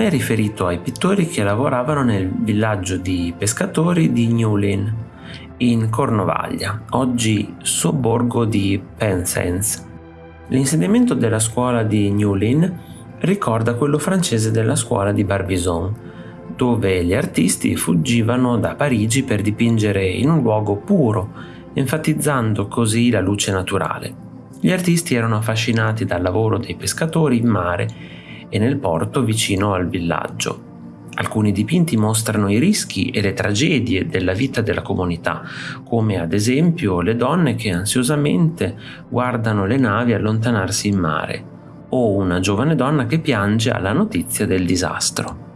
è riferito ai pittori che lavoravano nel villaggio di pescatori di Newlyn, in Cornovaglia, oggi sobborgo di Penzance. L'insediamento della scuola di Newlyn ricorda quello francese della scuola di Barbizon, dove gli artisti fuggivano da Parigi per dipingere in un luogo puro, enfatizzando così la luce naturale. Gli artisti erano affascinati dal lavoro dei pescatori in mare e nel porto vicino al villaggio. Alcuni dipinti mostrano i rischi e le tragedie della vita della comunità, come ad esempio le donne che ansiosamente guardano le navi allontanarsi in mare, o una giovane donna che piange alla notizia del disastro.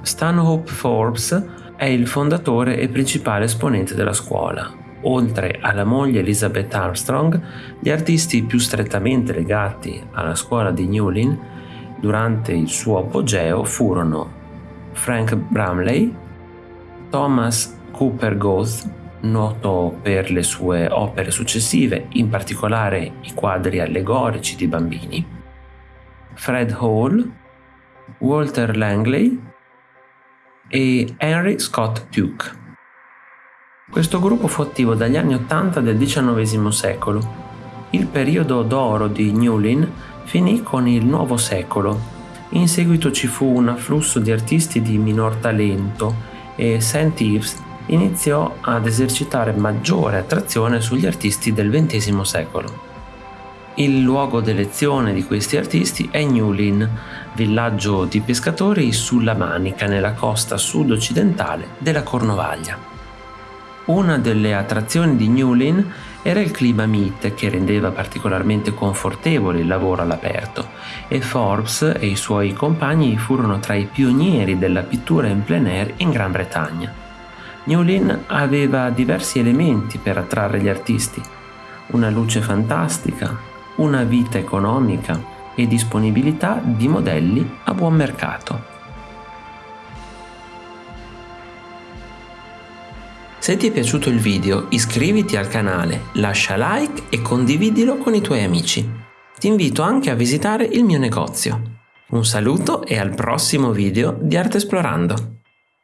Stanhope Forbes è il fondatore e principale esponente della scuola, Oltre alla moglie Elizabeth Armstrong, gli artisti più strettamente legati alla scuola di Newlyn durante il suo apogeo furono Frank Bramley, Thomas Cooper Goth, noto per le sue opere successive, in particolare i quadri allegorici di bambini, Fred Hall, Walter Langley e Henry Scott Duke. Questo gruppo fu attivo dagli anni 80 del XIX secolo. Il periodo d'oro di Newlyn finì con il nuovo secolo. In seguito ci fu un afflusso di artisti di minor talento e St. Ives iniziò ad esercitare maggiore attrazione sugli artisti del XX secolo. Il luogo d'elezione di questi artisti è Newlyn, villaggio di pescatori sulla Manica nella costa sud-occidentale della Cornovaglia. Una delle attrazioni di Newlyn era il clima mite che rendeva particolarmente confortevole il lavoro all'aperto e Forbes e i suoi compagni furono tra i pionieri della pittura in plein air in Gran Bretagna. Newlyn aveva diversi elementi per attrarre gli artisti, una luce fantastica, una vita economica e disponibilità di modelli a buon mercato. Se ti è piaciuto il video iscriviti al canale, lascia like e condividilo con i tuoi amici. Ti invito anche a visitare il mio negozio. Un saluto e al prossimo video di Arte Esplorando!